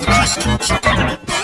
Just